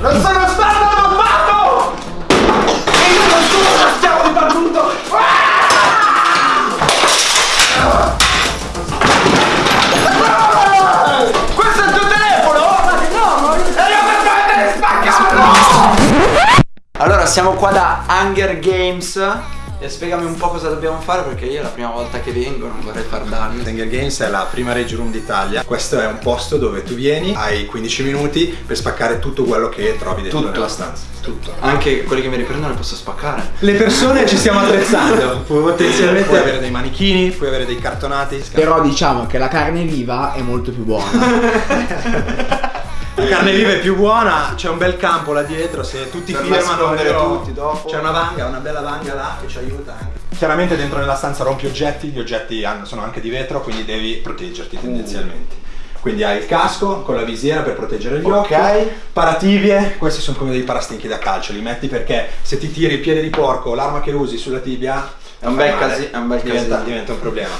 Non sono stato ammazzato! E io non sono uno schiavo di barbuto! Questo è il tuo telefono? no! E io per prendere spaccarlo! Allora siamo qua da Hunger Games e spiegami un po' cosa dobbiamo fare perché io è la prima volta che vengo non vorrei far danni Hunger Games è la prima rage room d'Italia. Questo è un posto dove tu vieni, hai 15 minuti per spaccare tutto quello che trovi dentro Tutto. nella stanza. Tutto. Anche quelli che mi riprendono li posso spaccare Le persone ci stiamo attrezzando. Potenzialmente puoi avere dei manichini, puoi avere dei cartonati. Però diciamo che la carne viva è molto più buona. La carne viva è più buona, c'è un bel campo là dietro, se tutti Per firmano però tutti dopo. C'è una vanga, una bella vanga là che ci aiuta anche. Chiaramente dentro nella stanza rompi oggetti, gli oggetti sono anche di vetro, quindi devi proteggerti tendenzialmente. Quindi hai il casco con la visiera per proteggere gli occhi, Ok. parativie, questi sono come dei parastinchi da calcio, li metti perché se ti tiri il piede di porco, l'arma che usi sulla tibia È un bel male. casi- è un bel diventa, casino. diventa un problema.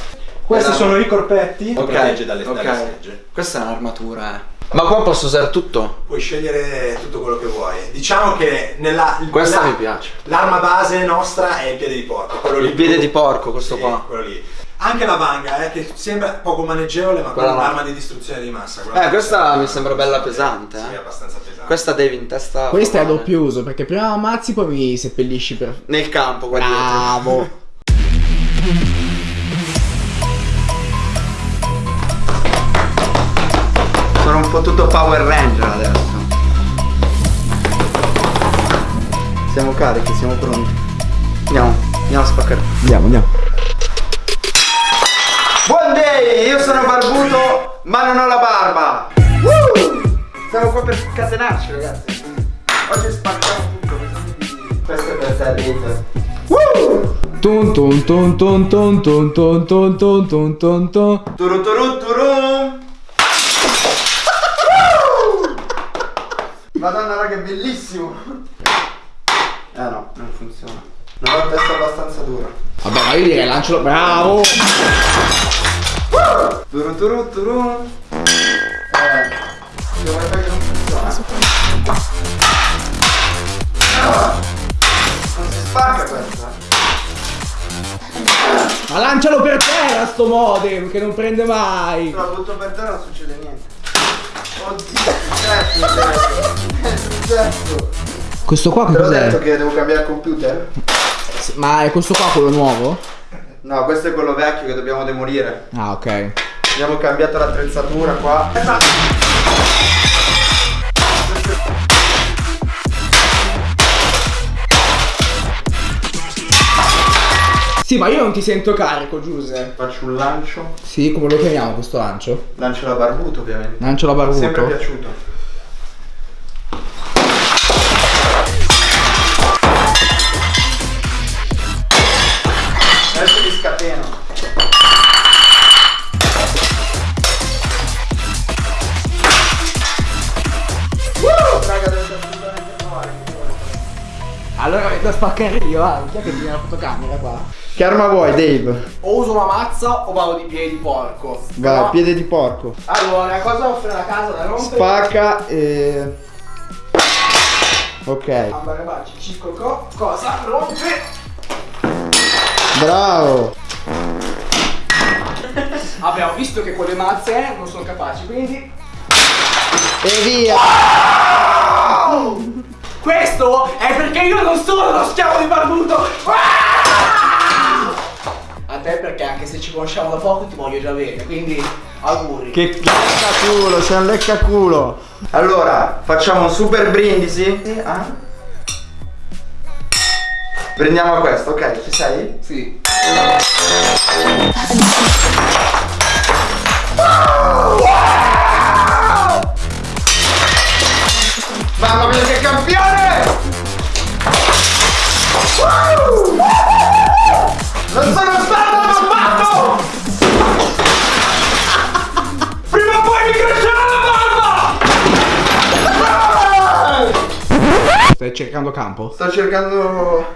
Questi sono i corpetti, Ok, protegge dalle, ok. dalle schegge. Questa è un'armatura eh Ma qua posso usare tutto? Puoi scegliere tutto quello che vuoi. Diciamo che nella Questa la- mi piace L'arma base nostra è il piede di porco. quello lì. Il piede di porco questo Sì, qua quello lì. Anche la vanga, eh, che sembra poco maneggevole, ma Quella è no. un'arma di distruzione di massa. Eh, questa mi sembra bella pesante, Sì, eh. è abbastanza pesante. Questa devi in testa Questo è a doppio uso perché prima ammazzi poi mi seppellisci per... Nel campo qua dietro Bravo! po' tutto Power Ranger adesso. Siamo carichi, siamo pronti. Andiamo, andiamo a spaccare. Andiamo, andiamo. Buon day, io sono barbuto ma non ho la barba. Woo! Siamo qua per scatenarci ragazzi. Oggi spacciamo tutto Questo è per te Rita Tun tun tun tun tun tun tun tun tun tun tun. Tun. Turu turu turu Madonna raga è bellissimo Eh no, non funziona Non ho la testa abbastanza dura Vabbè, ma io direi lancialo. Bravo! Turu turu turu Eh che non funziona Ah, Non si spacca questa Ma lancialo per terra sto modem che non prende mai! Se la butto per terra non succede niente Oddio, successo Questo qua che Te l'ho detto cos'è? che devo cambiare computer? Ma è questo qua quello nuovo? No, questo è quello vecchio che dobbiamo demolire. Ah, ok. Abbiamo cambiato l'attrezzatura qua. Sì, ma io non ti sento carico, Giuse. Faccio un lancio. Sì, come lo chiamiamo questo lancio? Lancio la barbuto ovviamente. Lancio la barbuto. Sempre piaciuto. Adesso li scateno. Raga, dovete assolutamente provare. Allora da spaccare io, va. Chi è che tiene la fotocamera qua? Che arma vuoi, Dave? O uso una mazza o vado di piedi di porco. Vai, Però- piede di porco. Allora, cosa offre la casa da rompere? Spacca e... Ok. Ambarabacci, Cisco Co. Cosa? Rompe! Bravo. Abbiamo visto che con le mazze non sono capaci, quindi... E via. Questo è perché io non sono uno schiavo di barbuto! Ah! Anche se ci conosciamo da poco ti voglio già bene, quindi auguri. Che leccaculo, sei un leccaculo. Allora, facciamo un super brindisi. Ah? Prendiamo questo, ok? Ci sei? Sì. Mamma mia che campione! Stai cercando campo? Sto cercando.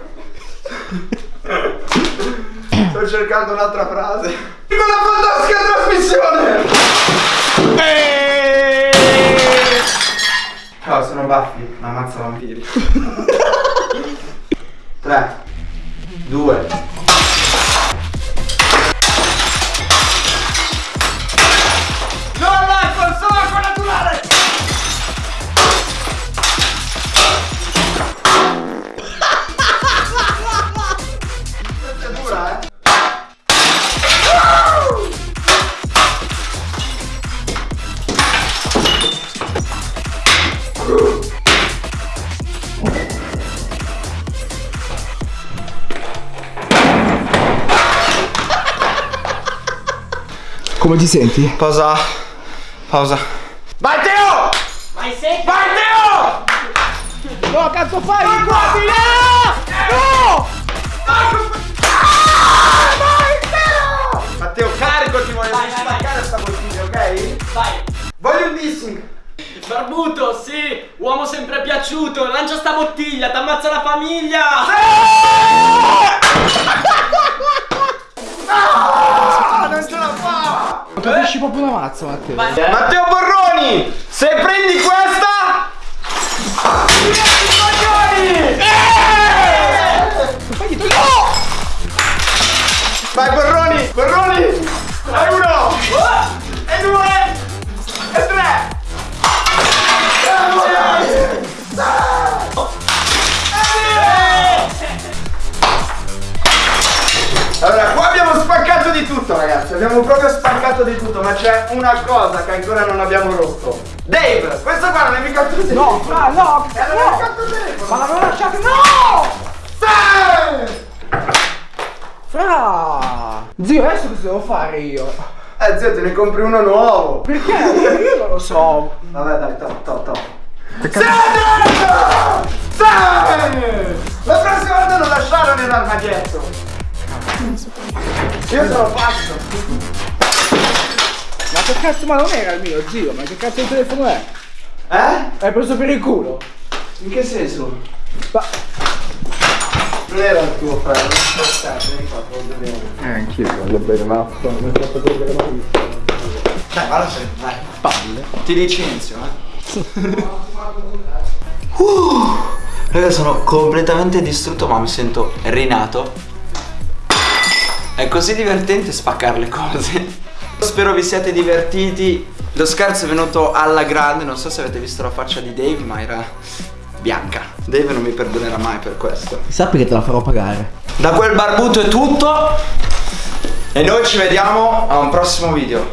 Sto cercando un'altra frase. Con la fantastica trasmissione! Ciao, sono Buffy, la mazza vampiri. 3, 2, Come ti senti? Pausa. Pausa. Vai Teo! Vai secco! Vai Teo! No, cazzo fai? No! No! Matteo, carico ti voglio Vai, vai, vai. staccare sta bottiglia, ok? Vai! Voglio un dissing. Barbuto, sì! Uomo sempre piaciuto! Lancia sta bottiglia, t'ammazza la famiglia! Ah, non ce! Capisci proprio una mazza, Matteo. Matteo Borroni, se prendi questa... una cosa che ancora non abbiamo rotto. Dave, questo qua non è mica il tuo telefono. No, fra, no, E allora è no! mica il tuo telefono. Ma l'avevo lasciato, no! Sì! Fra! Zio, adesso cosa devo fare io? Eh zio, te ne compri uno nuovo. Perché? Io non lo so. Vabbè dai, to, to, to. Sandro! Sì! La prossima volta non lasciarlo nell'armadietto. Io sono pazzo. Cazzo, ma non era il mio, zio, ma che cazzo di telefono è? Eh? Hai preso per il culo? In che senso? Ma... Non era il tuo fratello. Aspetta, vieni qua, te lo dobbiamo. Eh, anch'io voglio bere mazza, mi hai fatto prendere malissimo. Dai, valla se dai. Palle. Ti licenzio, eh. uh, raga, sono completamente distrutto, ma mi sento rinato. È così divertente spaccare le cose. Spero vi siate divertiti. Lo scherzo è venuto alla grande. Non so se avete visto la faccia di Dave, ma era bianca. Dave non mi perdonerà mai per questo. Sappi che te la farò pagare. Da quel barbuto è tutto. E noi ci vediamo a un prossimo video.